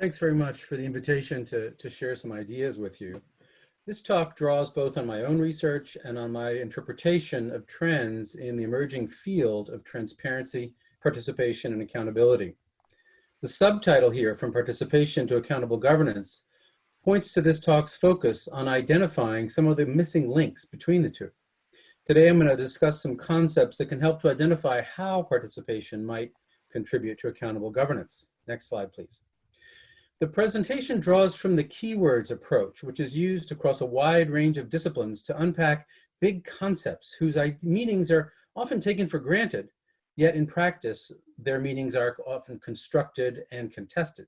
Thanks very much for the invitation to, to share some ideas with you. This talk draws both on my own research and on my interpretation of trends in the emerging field of transparency, participation, and accountability. The subtitle here, From Participation to Accountable Governance, points to this talk's focus on identifying some of the missing links between the two. Today, I'm going to discuss some concepts that can help to identify how participation might contribute to accountable governance. Next slide, please. The presentation draws from the keywords approach, which is used across a wide range of disciplines to unpack big concepts whose meanings are often taken for granted, yet in practice, their meanings are often constructed and contested.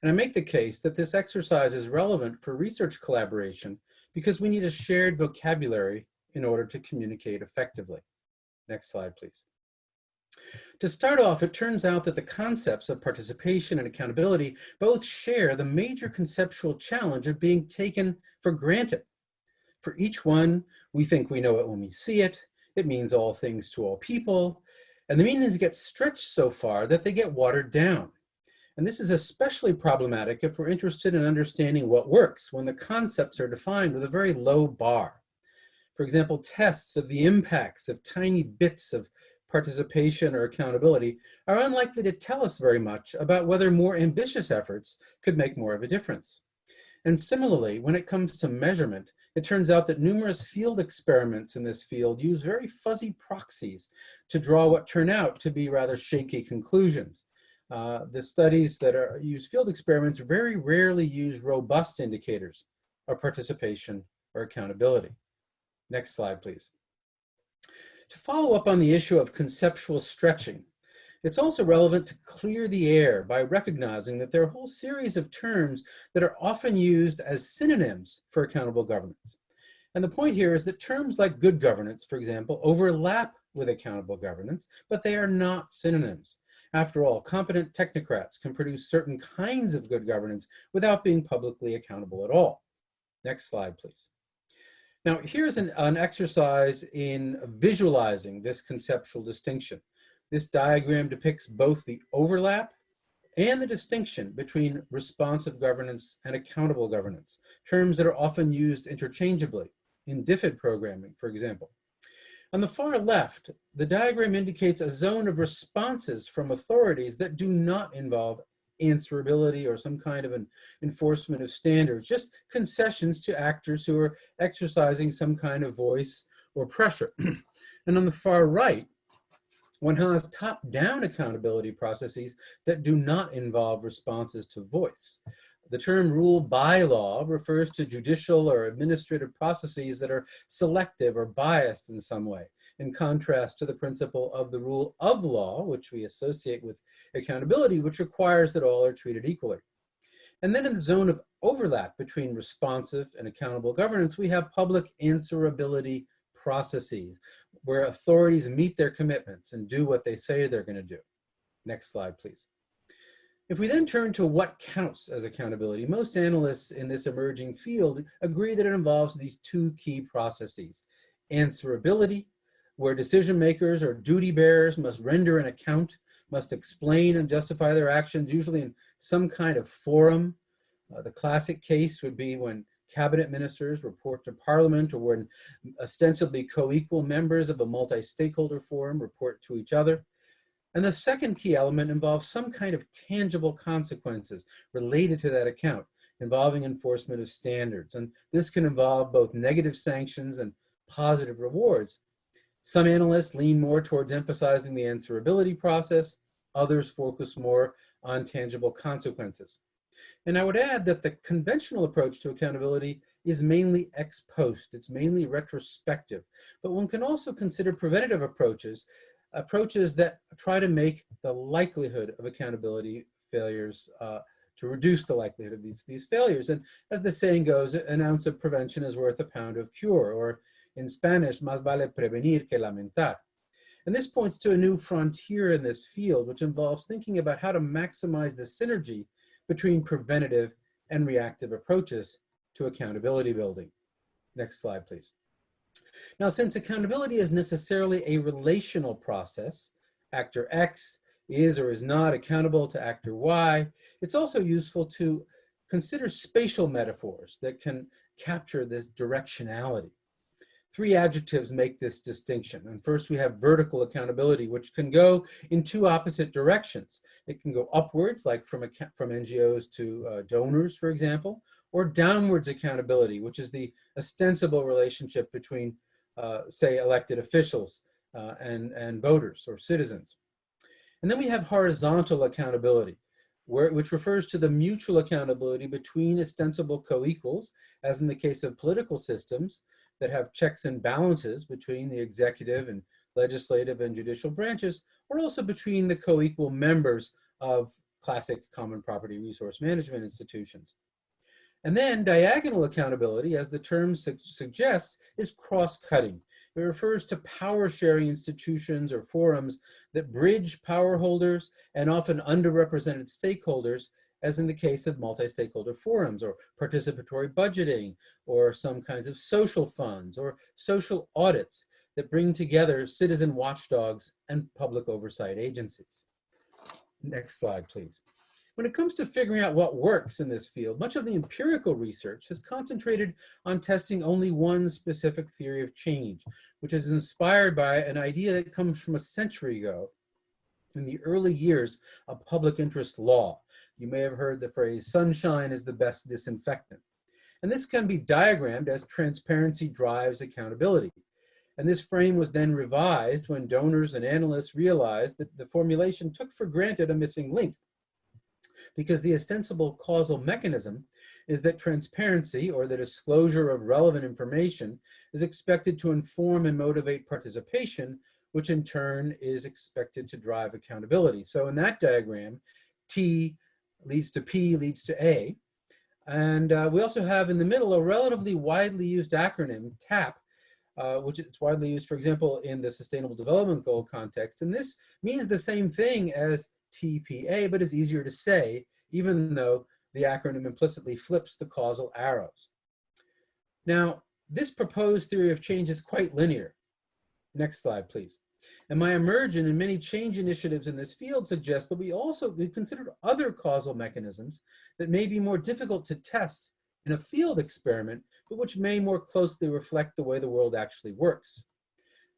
And I make the case that this exercise is relevant for research collaboration because we need a shared vocabulary in order to communicate effectively. Next slide, please. To start off, it turns out that the concepts of participation and accountability both share the major conceptual challenge of being taken for granted. For each one, we think we know it when we see it. It means all things to all people. And the meanings get stretched so far that they get watered down. And this is especially problematic if we're interested in understanding what works when the concepts are defined with a very low bar. For example, tests of the impacts of tiny bits of participation or accountability are unlikely to tell us very much about whether more ambitious efforts could make more of a difference. And similarly, when it comes to measurement, it turns out that numerous field experiments in this field use very fuzzy proxies to draw what turn out to be rather shaky conclusions. Uh, the studies that are, use field experiments very rarely use robust indicators of participation or accountability. Next slide, please. To follow up on the issue of conceptual stretching, it's also relevant to clear the air by recognizing that there are a whole series of terms that are often used as synonyms for accountable governance. And the point here is that terms like good governance, for example, overlap with accountable governance, but they are not synonyms. After all, competent technocrats can produce certain kinds of good governance without being publicly accountable at all. Next slide, please. Now, here's an, an exercise in visualizing this conceptual distinction. This diagram depicts both the overlap and the distinction between responsive governance and accountable governance, terms that are often used interchangeably in DFID programming, for example. On the far left, the diagram indicates a zone of responses from authorities that do not involve answerability or some kind of an enforcement of standards, just concessions to actors who are exercising some kind of voice or pressure. and on the far right, one has top-down accountability processes that do not involve responses to voice. The term rule by law refers to judicial or administrative processes that are selective or biased in some way in contrast to the principle of the rule of law, which we associate with accountability, which requires that all are treated equally. And then in the zone of overlap between responsive and accountable governance, we have public answerability processes where authorities meet their commitments and do what they say they're going to do. Next slide, please. If we then turn to what counts as accountability, most analysts in this emerging field agree that it involves these two key processes, answerability where decision makers or duty bearers must render an account, must explain and justify their actions, usually in some kind of forum. Uh, the classic case would be when cabinet ministers report to parliament or when ostensibly co-equal members of a multi-stakeholder forum report to each other. And the second key element involves some kind of tangible consequences related to that account involving enforcement of standards. And this can involve both negative sanctions and positive rewards. Some analysts lean more towards emphasizing the answerability process, others focus more on tangible consequences. And I would add that the conventional approach to accountability is mainly ex post, it's mainly retrospective, but one can also consider preventative approaches, approaches that try to make the likelihood of accountability failures, uh, to reduce the likelihood of these, these failures. And as the saying goes, an ounce of prevention is worth a pound of cure, or in Spanish, más vale prevenir que lamentar. And this points to a new frontier in this field, which involves thinking about how to maximize the synergy between preventative and reactive approaches to accountability building. Next slide, please. Now, since accountability is necessarily a relational process, actor X is or is not accountable to actor Y. It's also useful to consider spatial metaphors that can capture this directionality. Three adjectives make this distinction. And first we have vertical accountability, which can go in two opposite directions. It can go upwards, like from, from NGOs to uh, donors, for example, or downwards accountability, which is the ostensible relationship between, uh, say, elected officials uh, and, and voters or citizens. And then we have horizontal accountability, where, which refers to the mutual accountability between ostensible co-equals, as in the case of political systems that have checks and balances between the executive and legislative and judicial branches, or also between the co-equal members of classic common property resource management institutions. And then diagonal accountability, as the term su suggests, is cross-cutting. It refers to power sharing institutions or forums that bridge power holders and often underrepresented stakeholders, as in the case of multi-stakeholder forums or participatory budgeting or some kinds of social funds or social audits that bring together citizen watchdogs and public oversight agencies. Next slide, please. When it comes to figuring out what works in this field, much of the empirical research has concentrated on testing only one specific theory of change, which is inspired by an idea that comes from a century ago in the early years of public interest law. You may have heard the phrase, sunshine is the best disinfectant. And this can be diagrammed as transparency drives accountability. And this frame was then revised when donors and analysts realized that the formulation took for granted a missing link because the ostensible causal mechanism is that transparency or the disclosure of relevant information is expected to inform and motivate participation, which in turn is expected to drive accountability. So in that diagram, T leads to P leads to A. And uh, we also have in the middle a relatively widely used acronym, TAP, uh, which is widely used, for example, in the Sustainable Development Goal context. And this means the same thing as TPA, but is easier to say, even though the acronym implicitly flips the causal arrows. Now, this proposed theory of change is quite linear. Next slide, please. And my emergent and many change initiatives in this field suggest that we also we considered other causal mechanisms that may be more difficult to test in a field experiment, but which may more closely reflect the way the world actually works.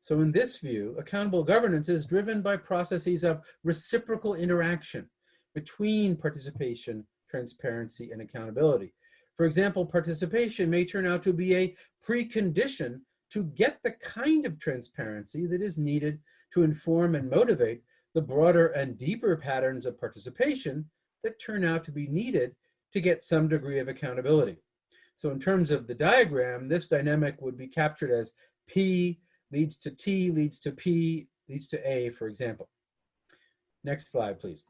So in this view, accountable governance is driven by processes of reciprocal interaction between participation, transparency, and accountability. For example, participation may turn out to be a precondition to get the kind of transparency that is needed to inform and motivate the broader and deeper patterns of participation that turn out to be needed to get some degree of accountability. So in terms of the diagram, this dynamic would be captured as P leads to T, leads to P, leads to A, for example. Next slide, please.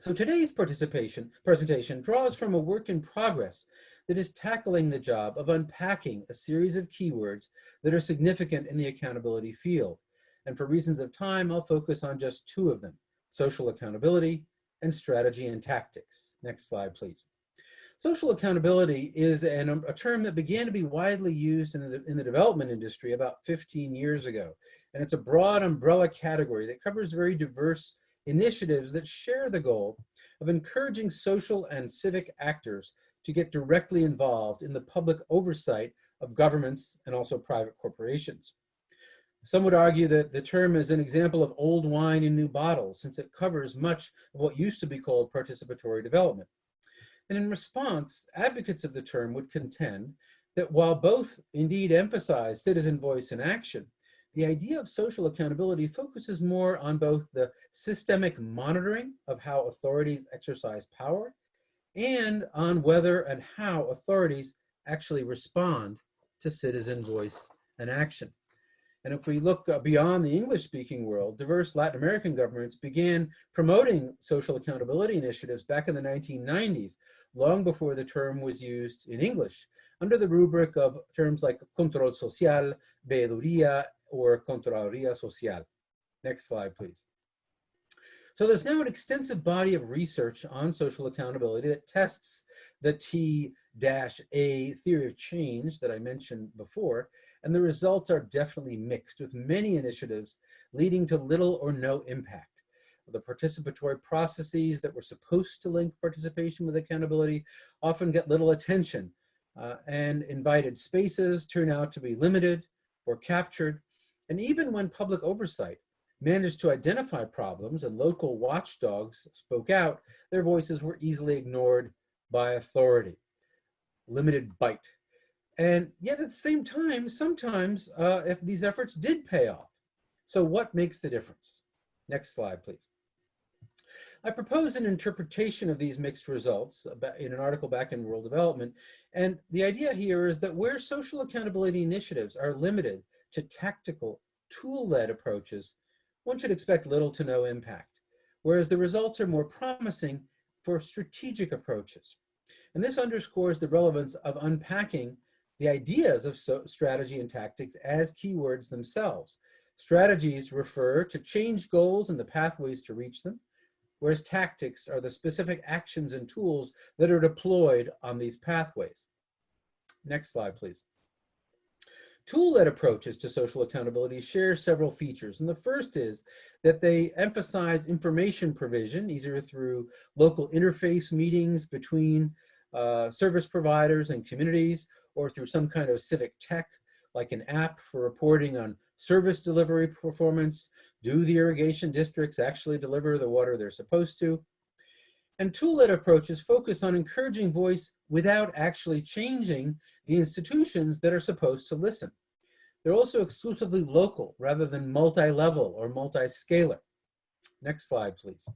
So today's participation presentation draws from a work in progress that is tackling the job of unpacking a series of keywords that are significant in the accountability field. And for reasons of time, I'll focus on just two of them, social accountability and strategy and tactics. Next slide, please. Social accountability is an, a term that began to be widely used in the, in the development industry about 15 years ago. And it's a broad umbrella category that covers very diverse initiatives that share the goal of encouraging social and civic actors to get directly involved in the public oversight of governments and also private corporations. Some would argue that the term is an example of old wine in new bottles since it covers much of what used to be called participatory development. And in response, advocates of the term would contend that while both indeed emphasize citizen voice and action, the idea of social accountability focuses more on both the systemic monitoring of how authorities exercise power and on whether and how authorities actually respond to citizen voice and action. And if we look uh, beyond the English-speaking world, diverse Latin American governments began promoting social accountability initiatives back in the 1990s, long before the term was used in English, under the rubric of terms like control social, veeduría, or Contraloría Social. Next slide, please. So there's now an extensive body of research on social accountability that tests the T-A theory of change that I mentioned before, and the results are definitely mixed with many initiatives leading to little or no impact. The participatory processes that were supposed to link participation with accountability often get little attention uh, and invited spaces turn out to be limited or captured. And even when public oversight managed to identify problems and local watchdogs spoke out, their voices were easily ignored by authority. Limited bite. And yet at the same time, sometimes uh, if these efforts did pay off. So what makes the difference? Next slide, please. I propose an interpretation of these mixed results in an article back in World Development. And the idea here is that where social accountability initiatives are limited to tactical, tool-led approaches, one should expect little to no impact, whereas the results are more promising for strategic approaches. And this underscores the relevance of unpacking the ideas of so strategy and tactics as keywords themselves. Strategies refer to change goals and the pathways to reach them, whereas tactics are the specific actions and tools that are deployed on these pathways. Next slide, please. Tool-led approaches to social accountability share several features. And the first is that they emphasize information provision, either through local interface meetings between uh, service providers and communities, or through some kind of civic tech, like an app for reporting on service delivery performance. Do the irrigation districts actually deliver the water they're supposed to? And tool-led approaches focus on encouraging voice without actually changing the institutions that are supposed to listen. They're also exclusively local rather than multi-level or multi-scalar. Next slide, please.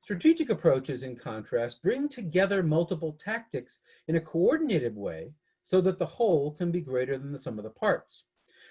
Strategic approaches, in contrast, bring together multiple tactics in a coordinated way so that the whole can be greater than the sum of the parts.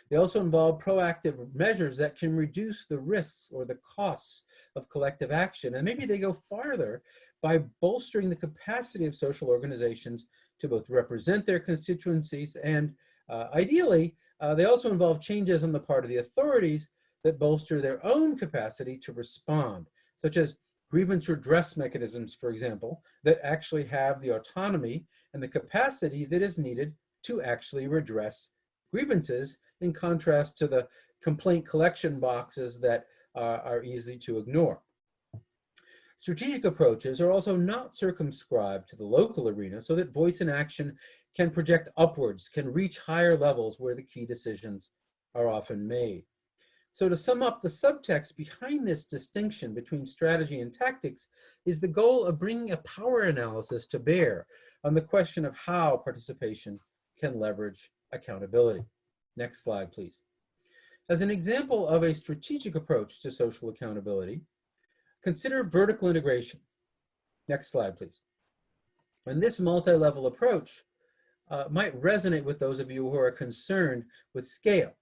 They also involve proactive measures that can reduce the risks or the costs of collective action. And maybe they go farther by bolstering the capacity of social organizations to both represent their constituencies and uh, ideally, uh, they also involve changes on the part of the authorities that bolster their own capacity to respond, such as grievance redress mechanisms, for example, that actually have the autonomy and the capacity that is needed to actually redress grievances in contrast to the complaint collection boxes that uh, are easy to ignore. Strategic approaches are also not circumscribed to the local arena so that voice and action can project upwards, can reach higher levels where the key decisions are often made. So to sum up, the subtext behind this distinction between strategy and tactics is the goal of bringing a power analysis to bear on the question of how participation can leverage accountability. Next slide, please. As an example of a strategic approach to social accountability, consider vertical integration. Next slide, please. And this multi-level approach uh, might resonate with those of you who are concerned with scale.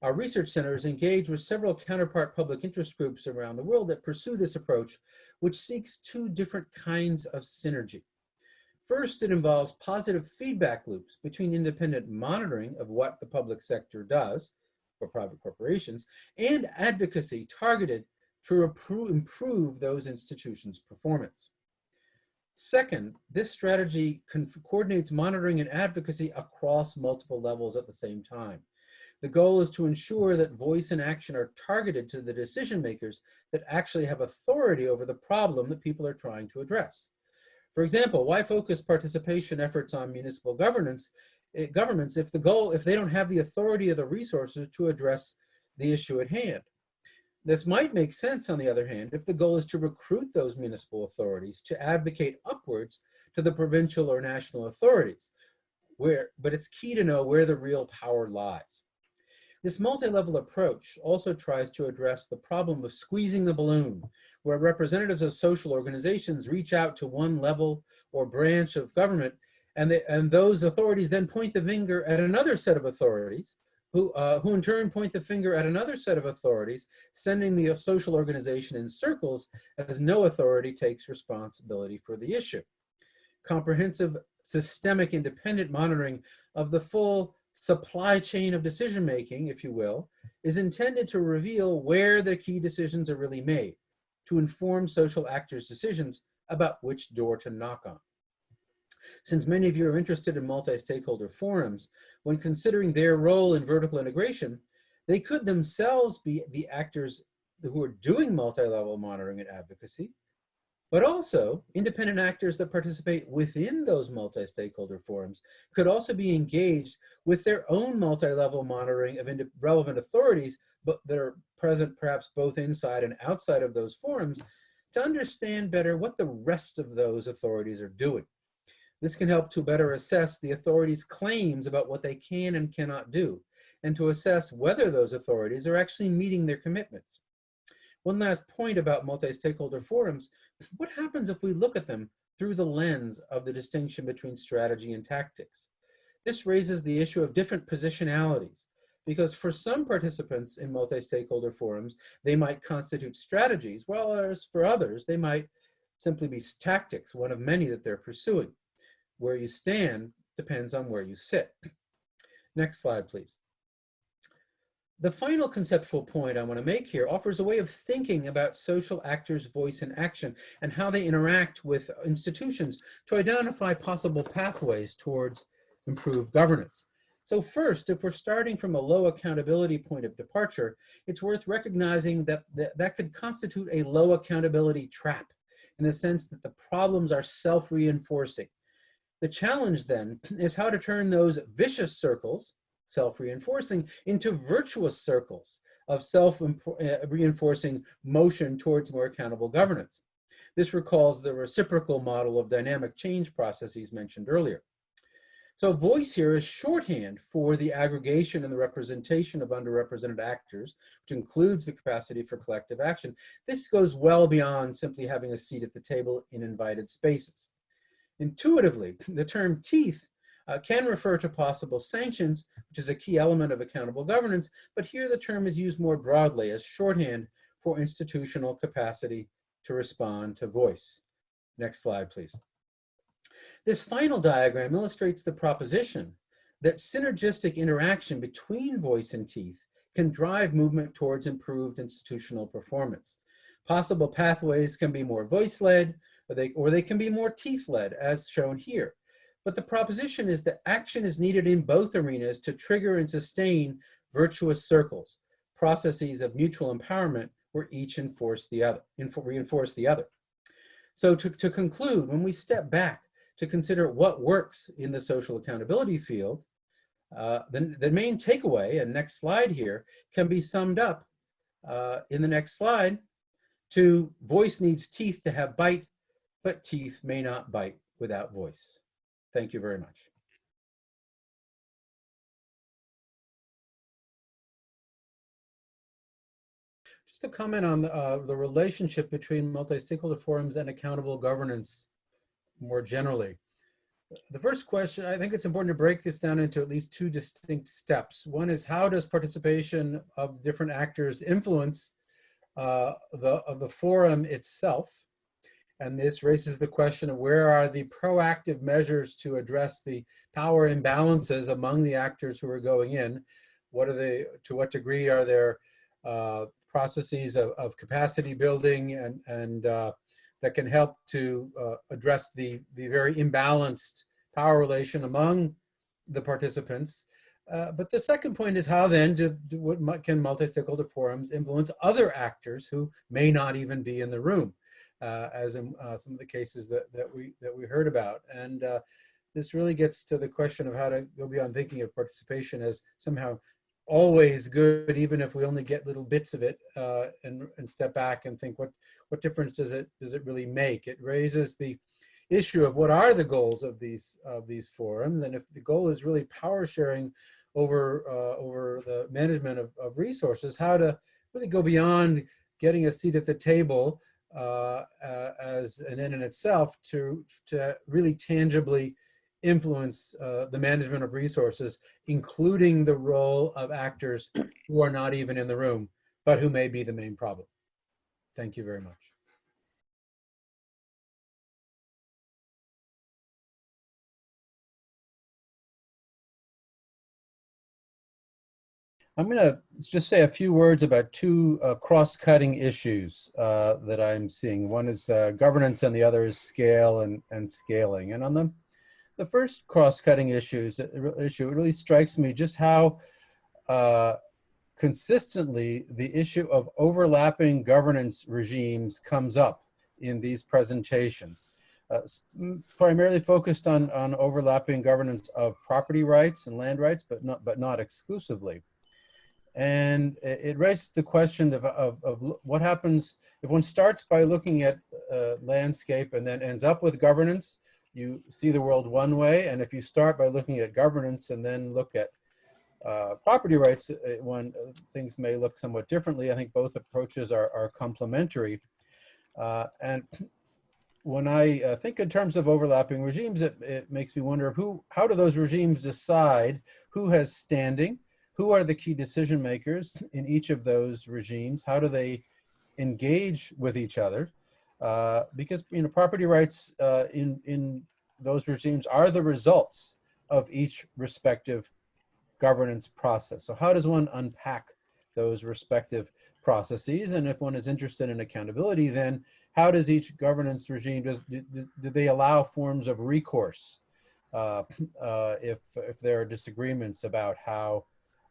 Our research center is engaged with several counterpart public interest groups around the world that pursue this approach, which seeks two different kinds of synergy. First, it involves positive feedback loops between independent monitoring of what the public sector does for private corporations and advocacy targeted to improve those institutions' performance. Second, this strategy coordinates monitoring and advocacy across multiple levels at the same time. The goal is to ensure that voice and action are targeted to the decision makers that actually have authority over the problem that people are trying to address. For example, why focus participation efforts on municipal governance, eh, governments if the goal, if they don't have the authority or the resources to address the issue at hand? This might make sense, on the other hand, if the goal is to recruit those municipal authorities to advocate upwards to the provincial or national authorities, where, but it's key to know where the real power lies. This multi-level approach also tries to address the problem of squeezing the balloon, where representatives of social organizations reach out to one level or branch of government, and, they, and those authorities then point the finger at another set of authorities, who, uh, who in turn point the finger at another set of authorities, sending the social organization in circles as no authority takes responsibility for the issue. Comprehensive systemic independent monitoring of the full supply chain of decision making, if you will, is intended to reveal where the key decisions are really made, to inform social actors' decisions about which door to knock on. Since many of you are interested in multi-stakeholder forums, when considering their role in vertical integration, they could themselves be the actors who are doing multi-level monitoring and advocacy, but also independent actors that participate within those multi-stakeholder forums could also be engaged with their own multi-level monitoring of relevant authorities, but that are present perhaps both inside and outside of those forums to understand better what the rest of those authorities are doing. This can help to better assess the authorities' claims about what they can and cannot do, and to assess whether those authorities are actually meeting their commitments. One last point about multi-stakeholder forums, what happens if we look at them through the lens of the distinction between strategy and tactics? This raises the issue of different positionalities, because for some participants in multi-stakeholder forums, they might constitute strategies, whereas for others, they might simply be tactics, one of many that they're pursuing. Where you stand depends on where you sit. Next slide, please. The final conceptual point I want to make here offers a way of thinking about social actors' voice and action and how they interact with institutions to identify possible pathways towards improved governance. So first, if we're starting from a low accountability point of departure, it's worth recognizing that that, that could constitute a low accountability trap in the sense that the problems are self-reinforcing. The challenge then is how to turn those vicious circles self-reinforcing into virtuous circles of self-reinforcing uh, motion towards more accountable governance. This recalls the reciprocal model of dynamic change processes mentioned earlier. So voice here is shorthand for the aggregation and the representation of underrepresented actors, which includes the capacity for collective action. This goes well beyond simply having a seat at the table in invited spaces. Intuitively, the term teeth uh, can refer to possible sanctions, which is a key element of accountable governance, but here the term is used more broadly as shorthand for institutional capacity to respond to voice. Next slide, please. This final diagram illustrates the proposition that synergistic interaction between voice and teeth can drive movement towards improved institutional performance. Possible pathways can be more voice-led, or they, or they can be more teeth-led, as shown here. But the proposition is that action is needed in both arenas to trigger and sustain virtuous circles, processes of mutual empowerment where each enforce the other, reinforce the other. So to, to conclude, when we step back to consider what works in the social accountability field, uh, the, the main takeaway, and next slide here, can be summed up uh, in the next slide to voice needs teeth to have bite, but teeth may not bite without voice. Thank you very much. Just a comment on the, uh, the relationship between multi-stakeholder forums and accountable governance more generally. The first question, I think it's important to break this down into at least two distinct steps. One is how does participation of different actors influence uh, the, of the forum itself? And this raises the question of where are the proactive measures to address the power imbalances among the actors who are going in? What are they, to what degree are there uh, processes of, of, capacity building and, and uh, that can help to uh, address the, the very imbalanced power relation among the participants. Uh, but the second point is how then do, do what can multi-stakeholder forums influence other actors who may not even be in the room? uh, as in uh, some of the cases that, that, we, that we heard about. And uh, this really gets to the question of how to go beyond thinking of participation as somehow always good, even if we only get little bits of it uh, and, and step back and think what, what difference does it, does it really make? It raises the issue of what are the goals of these, of these forums. And if the goal is really power sharing over, uh, over the management of, of resources, how to really go beyond getting a seat at the table uh, uh, as an end in itself to, to really tangibly influence uh, the management of resources, including the role of actors who are not even in the room, but who may be the main problem. Thank you very much. I'm going to just say a few words about two uh, cross-cutting issues uh, that I'm seeing. One is uh, governance and the other is scale and, and scaling. And on the, the first cross-cutting issues, issue, it really strikes me just how uh, consistently the issue of overlapping governance regimes comes up in these presentations. Uh, primarily focused on, on overlapping governance of property rights and land rights, but not, but not exclusively. And it raises the question of, of, of, what happens if one starts by looking at uh, landscape and then ends up with governance, you see the world one way. And if you start by looking at governance and then look at uh, property rights, when uh, things may look somewhat differently. I think both approaches are, are complementary. Uh, and when I uh, think in terms of overlapping regimes, it, it makes me wonder who, how do those regimes decide who has standing, who are the key decision makers in each of those regimes? How do they engage with each other? Uh, because you know property rights uh, in in those regimes are the results of each respective governance process. So how does one unpack those respective processes? And if one is interested in accountability, then how does each governance regime does do, do they allow forms of recourse uh, uh, if if there are disagreements about how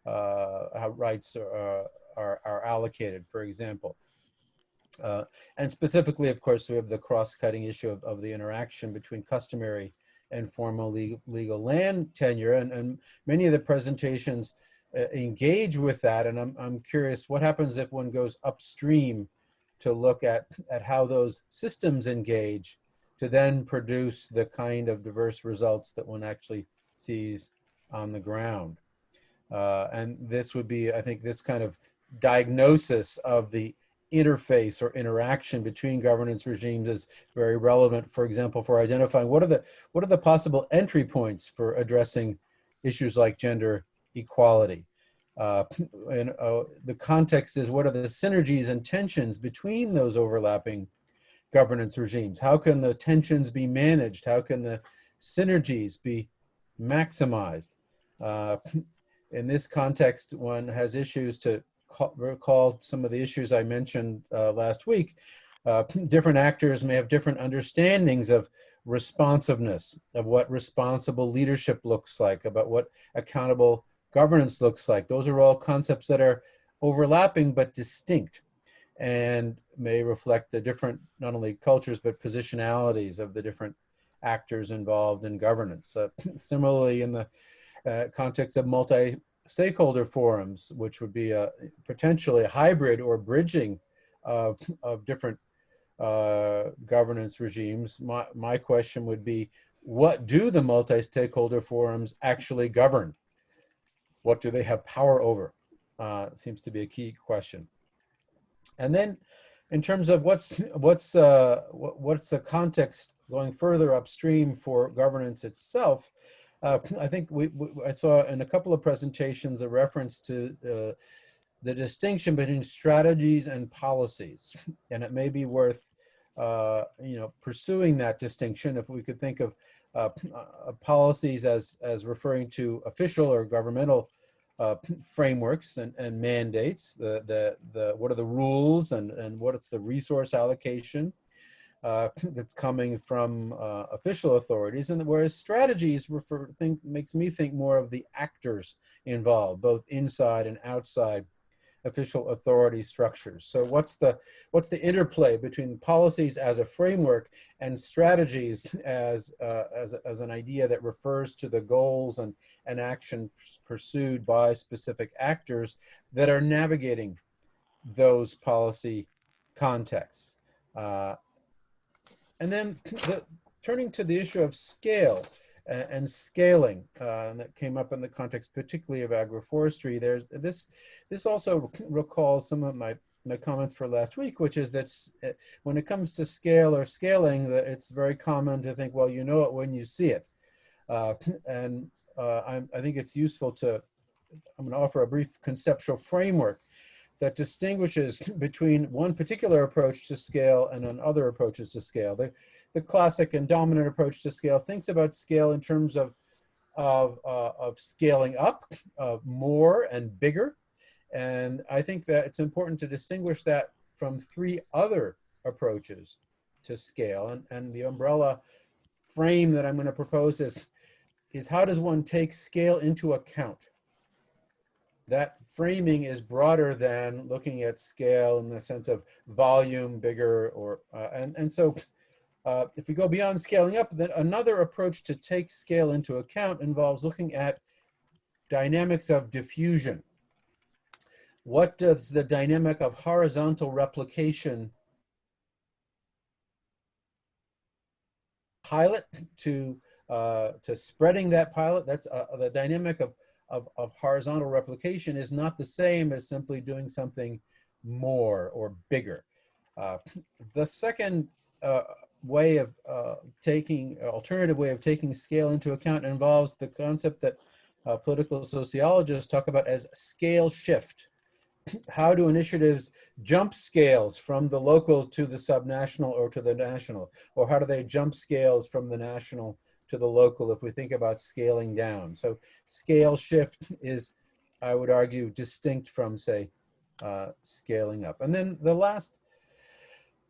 uh, how rights are, are, are allocated, for example. Uh, and specifically, of course, we have the cross-cutting issue of, of the interaction between customary and formal legal, legal land tenure. And, and many of the presentations uh, engage with that. And I'm, I'm curious, what happens if one goes upstream to look at, at how those systems engage to then produce the kind of diverse results that one actually sees on the ground. Uh, and this would be, I think, this kind of diagnosis of the interface or interaction between governance regimes is very relevant, for example, for identifying what are the, what are the possible entry points for addressing issues like gender equality. Uh, and uh, the context is what are the synergies and tensions between those overlapping governance regimes? How can the tensions be managed? How can the synergies be maximized? Uh, in this context, one has issues to recall some of the issues I mentioned uh, last week. Uh, different actors may have different understandings of responsiveness, of what responsible leadership looks like, about what accountable governance looks like. Those are all concepts that are overlapping but distinct and may reflect the different, not only cultures, but positionalities of the different actors involved in governance. Uh, similarly, in the uh, context of multi-stakeholder forums, which would be a potentially a hybrid or bridging of, of different uh, governance regimes. My, my question would be, what do the multi-stakeholder forums actually govern? What do they have power over? Uh, seems to be a key question. And then in terms of what's, what's, uh, what's the context going further upstream for governance itself, uh, I think we, we, I saw in a couple of presentations a reference to uh, the distinction between strategies and policies. And it may be worth, uh, you know, pursuing that distinction if we could think of uh, uh, policies as, as referring to official or governmental uh, frameworks and, and mandates, the, the, the, what are the rules and, and what is the resource allocation, uh, that's coming from uh, official authorities, and whereas strategies refer think makes me think more of the actors involved, both inside and outside official authority structures. So what's the what's the interplay between policies as a framework and strategies as uh, as as an idea that refers to the goals and and action pursued by specific actors that are navigating those policy contexts. Uh, and then the, turning to the issue of scale uh, and scaling, uh, and that came up in the context particularly of agroforestry. There's this. This also recalls some of my my comments for last week, which is that uh, when it comes to scale or scaling, that it's very common to think, well, you know it when you see it, uh, and uh, i think it's useful to. I'm to offer a brief conceptual framework that distinguishes between one particular approach to scale and other approaches to scale. The, the classic and dominant approach to scale thinks about scale in terms of, of, uh, of scaling up, of more and bigger. And I think that it's important to distinguish that from three other approaches to scale. And, and the umbrella frame that I'm going to propose is, is how does one take scale into account? That framing is broader than looking at scale in the sense of volume, bigger, or, uh, and, and so uh, if we go beyond scaling up, then another approach to take scale into account involves looking at dynamics of diffusion. What does the dynamic of horizontal replication pilot to uh, to spreading that pilot? That's uh, the dynamic of, of, of horizontal replication is not the same as simply doing something more or bigger. Uh, the second uh, way of uh, taking, alternative way of taking scale into account involves the concept that uh, political sociologists talk about as scale shift. How do initiatives jump scales from the local to the subnational or to the national? Or how do they jump scales from the national to the local if we think about scaling down? So scale shift is, I would argue, distinct from, say, uh, scaling up. And then the last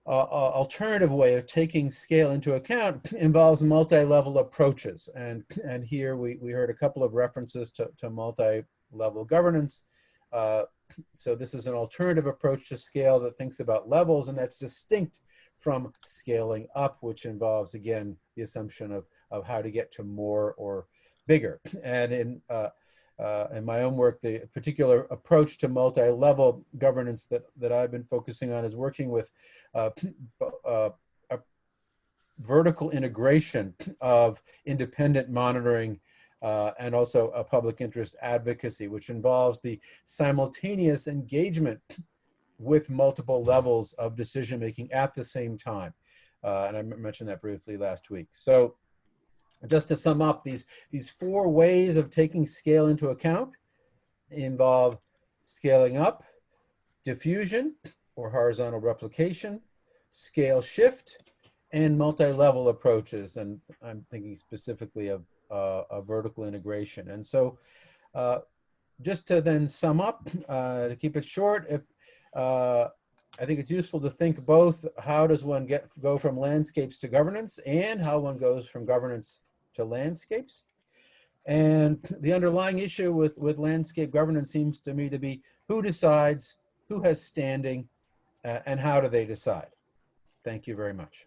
uh, alternative way of taking scale into account involves multi-level approaches. And, and here we, we heard a couple of references to, to multi-level governance. Uh, so this is an alternative approach to scale that thinks about levels and that's distinct from scaling up, which involves, again, the assumption of, of how to get to more or bigger. And in uh, uh, in my own work, the particular approach to multi-level governance that, that I've been focusing on is working with uh, uh, vertical integration of independent monitoring uh, and also a public interest advocacy, which involves the simultaneous engagement with multiple levels of decision-making at the same time. Uh, and I mentioned that briefly last week. So just to sum up, these, these four ways of taking scale into account involve scaling up, diffusion or horizontal replication, scale shift, and multi-level approaches. And I'm thinking specifically of uh, a vertical integration. And so uh, just to then sum up, uh, to keep it short, if uh, I think it's useful to think both how does one get go from landscapes to governance and how one goes from governance to landscapes. And the underlying issue with, with landscape governance seems to me to be who decides, who has standing, uh, and how do they decide? Thank you very much.